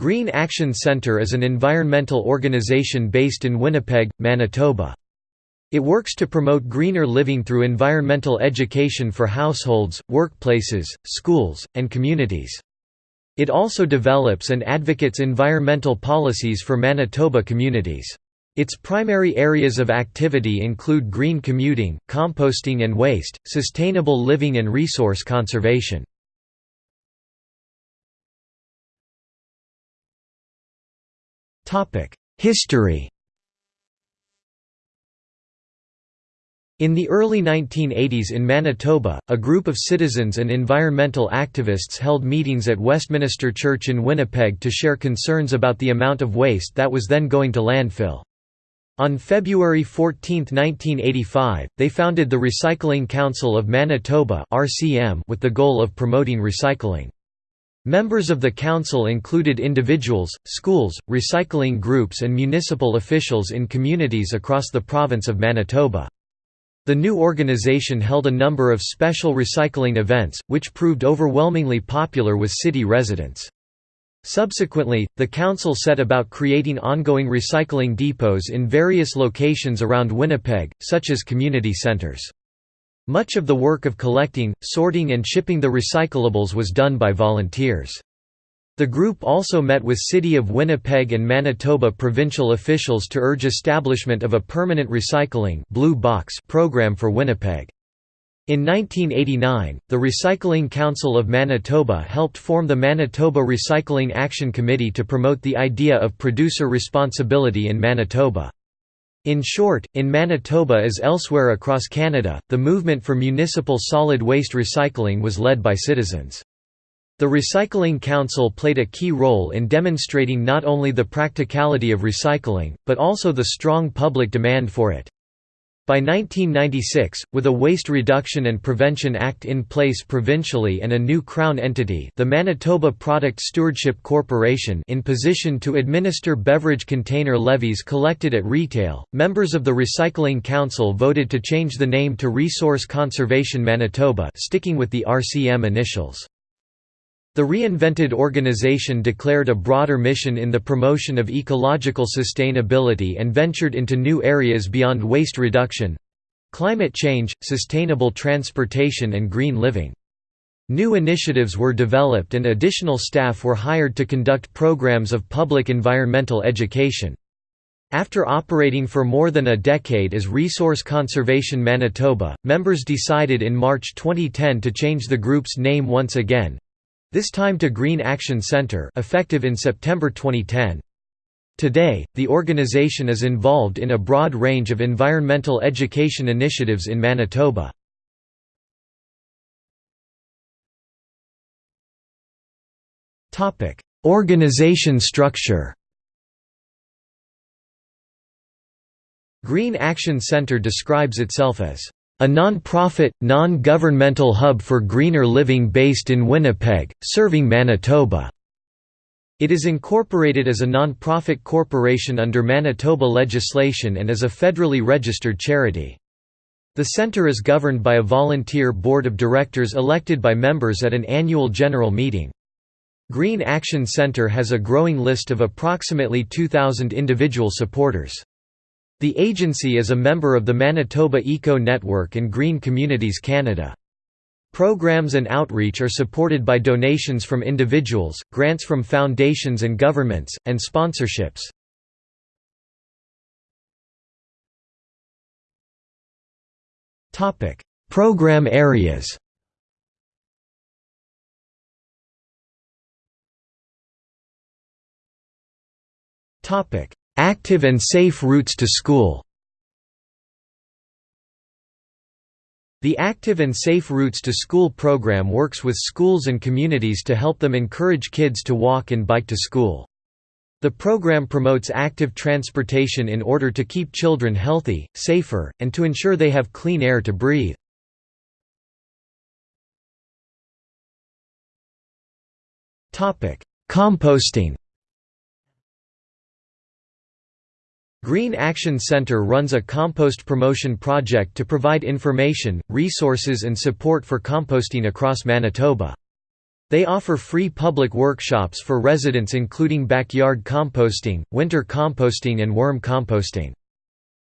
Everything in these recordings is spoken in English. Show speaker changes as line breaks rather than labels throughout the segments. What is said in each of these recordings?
Green Action Centre is an environmental organisation based in Winnipeg, Manitoba. It works to promote greener living through environmental education for households, workplaces, schools, and communities. It also develops and advocates environmental policies for Manitoba communities. Its primary areas of activity include green commuting, composting and waste, sustainable living and resource conservation. History In the early 1980s in Manitoba, a group of citizens and environmental activists held meetings at Westminster Church in Winnipeg to share concerns about the amount of waste that was then going to landfill. On February 14, 1985, they founded the Recycling Council of Manitoba with the goal of promoting recycling. Members of the council included individuals, schools, recycling groups and municipal officials in communities across the province of Manitoba. The new organization held a number of special recycling events, which proved overwhelmingly popular with city residents. Subsequently, the council set about creating ongoing recycling depots in various locations around Winnipeg, such as community centres. Much of the work of collecting, sorting and shipping the recyclables was done by volunteers. The group also met with City of Winnipeg and Manitoba provincial officials to urge establishment of a permanent recycling blue box program for Winnipeg. In 1989, the Recycling Council of Manitoba helped form the Manitoba Recycling Action Committee to promote the idea of producer responsibility in Manitoba. In short, in Manitoba as elsewhere across Canada, the movement for municipal solid waste recycling was led by citizens. The Recycling Council played a key role in demonstrating not only the practicality of recycling, but also the strong public demand for it. By 1996, with a Waste Reduction and Prevention Act in place provincially and a new Crown entity the Manitoba Product Stewardship Corporation in position to administer beverage container levies collected at retail, members of the Recycling Council voted to change the name to Resource Conservation Manitoba sticking with the RCM initials. The reinvented organization declared a broader mission in the promotion of ecological sustainability and ventured into new areas beyond waste reduction—climate change, sustainable transportation and green living. New initiatives were developed and additional staff were hired to conduct programs of public environmental education. After operating for more than a decade as Resource Conservation Manitoba, members decided in March 2010 to change the group's name once again, this time to Green Action Centre effective in September 2010. Today, the organization is involved in a broad range of environmental education initiatives in Manitoba. Organization structure Green Action Centre describes itself as a non-profit, non-governmental hub for greener living based in Winnipeg, serving Manitoba. It is incorporated as a non-profit corporation under Manitoba legislation and is a federally registered charity. The centre is governed by a volunteer board of directors elected by members at an annual general meeting. Green Action Centre has a growing list of approximately 2,000 individual supporters. The agency is a member of the Manitoba Eco Network and Green Communities Canada. Programs and outreach are supported by donations from individuals, grants from foundations and governments, and sponsorships. Program areas Topic: Active and Safe Routes to School The Active and Safe Routes to School program works with schools and communities to help them encourage kids to walk and bike to school. The program promotes active transportation in order to keep children healthy, safer, and to ensure they have clean air to breathe. Composting Green Action Centre runs a compost promotion project to provide information, resources and support for composting across Manitoba. They offer free public workshops for residents including backyard composting, winter composting and worm composting.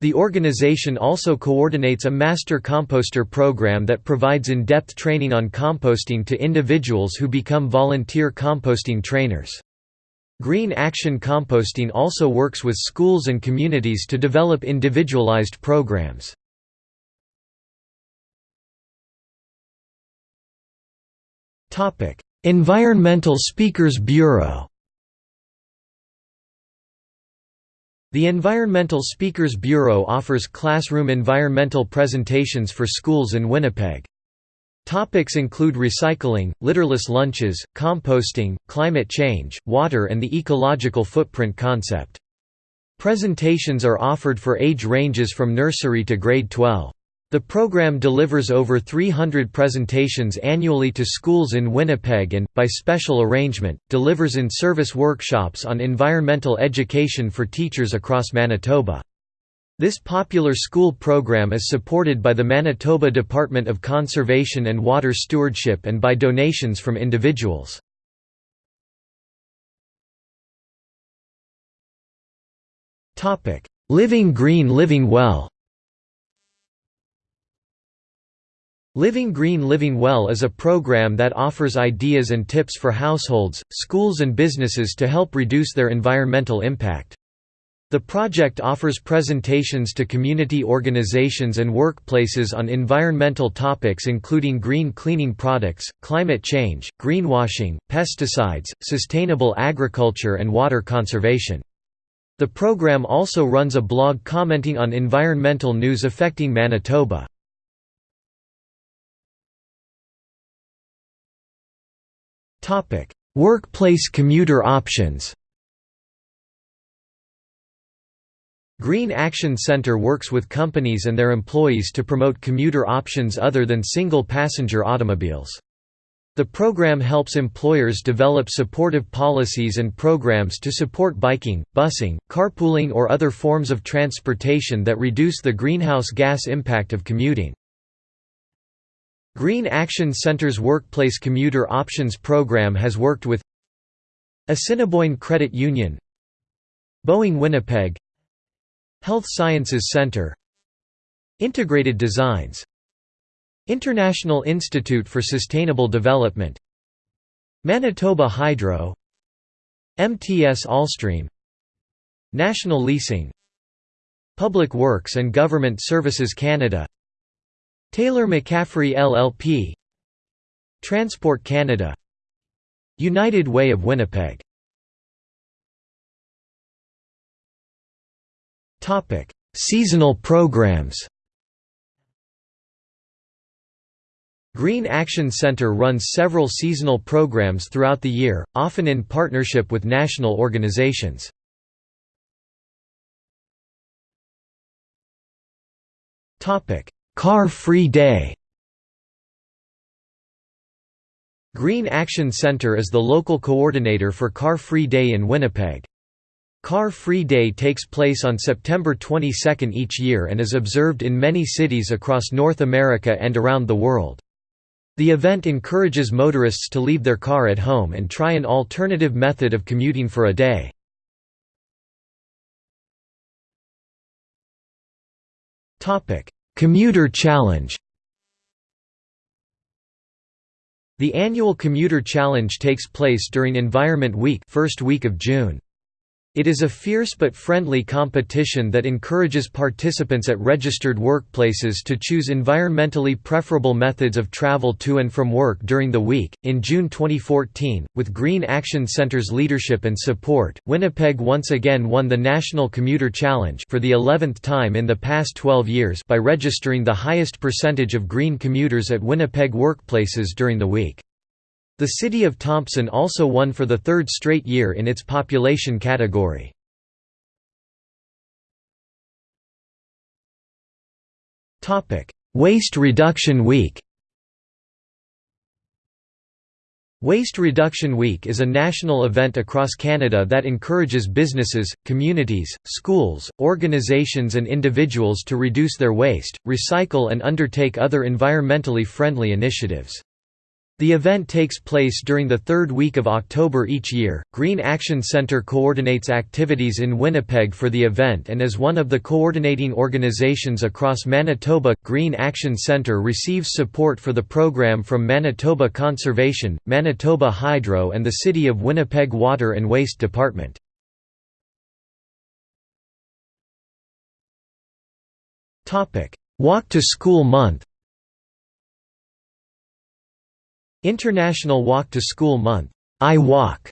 The organization also coordinates a Master Composter program that provides in-depth training on composting to individuals who become volunteer composting trainers. Green Action Composting also works with schools and communities to develop individualized programs. Environmental Speakers Bureau The Environmental Speakers Bureau offers classroom environmental presentations for schools in Winnipeg. Topics include recycling, litterless lunches, composting, climate change, water and the ecological footprint concept. Presentations are offered for age ranges from nursery to grade 12. The program delivers over 300 presentations annually to schools in Winnipeg and, by special arrangement, delivers in-service workshops on environmental education for teachers across Manitoba. This popular school program is supported by the Manitoba Department of Conservation and Water Stewardship and by donations from individuals. Living Green Living Well Living Green Living Well is a program that offers ideas and tips for households, schools and businesses to help reduce their environmental impact. The project offers presentations to community organizations and workplaces on environmental topics including green cleaning products, climate change, greenwashing, pesticides, sustainable agriculture and water conservation. The program also runs a blog commenting on environmental news affecting Manitoba. Workplace commuter options Green Action Centre works with companies and their employees to promote commuter options other than single-passenger automobiles. The program helps employers develop supportive policies and programs to support biking, busing, carpooling or other forms of transportation that reduce the greenhouse gas impact of commuting. Green Action Center's Workplace Commuter Options program has worked with Assiniboine Credit Union Boeing Winnipeg Health Sciences Center. Integrated Designs. International Institute for Sustainable Development. Manitoba Hydro. MTS Allstream. National Leasing. Public Works and Government Services Canada. Taylor McCaffrey LLP Transport Canada. United Way of Winnipeg Seasonal programs Green Action Centre runs several seasonal programs throughout the year, often in partnership with national organizations. Car-Free Day Green Action Centre is the local coordinator for Car-Free Day in Winnipeg. Car-Free Day takes place on September 22 each year and is observed in many cities across North America and around the world. The event encourages motorists to leave their car at home and try an alternative method of commuting for a day. Commuter Challenge The annual Commuter Challenge takes place during Environment Week first week of June. It is a fierce but friendly competition that encourages participants at registered workplaces to choose environmentally preferable methods of travel to and from work during the week. In June 2014, with Green Action Center's leadership and support, Winnipeg once again won the National Commuter Challenge for the 11th time in the past 12 years by registering the highest percentage of green commuters at Winnipeg workplaces during the week. The city of Thompson also won for the third straight year in its population category. Waste Reduction Week Waste Reduction Week is a national event across Canada that encourages businesses, communities, schools, organizations and individuals to reduce their waste, recycle and undertake other environmentally friendly initiatives. The event takes place during the third week of October each year. Green Action Center coordinates activities in Winnipeg for the event and is one of the coordinating organizations across Manitoba. Green Action Center receives support for the program from Manitoba Conservation, Manitoba Hydro, and the City of Winnipeg Water and Waste Department. Walk to School Month International Walk to School Month I Walk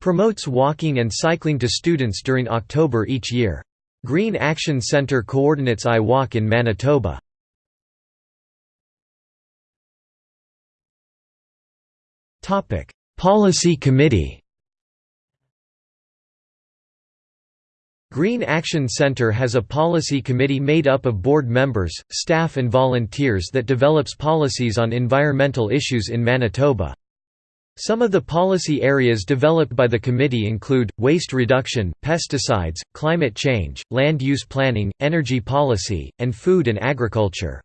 promotes walking and cycling to students during October each year. Green Action Centre coordinates I Walk in Manitoba. Policy Committee Green Action Center has a policy committee made up of board members, staff and volunteers that develops policies on environmental issues in Manitoba. Some of the policy areas developed by the committee include, waste reduction, pesticides, climate change, land use planning, energy policy, and food and agriculture.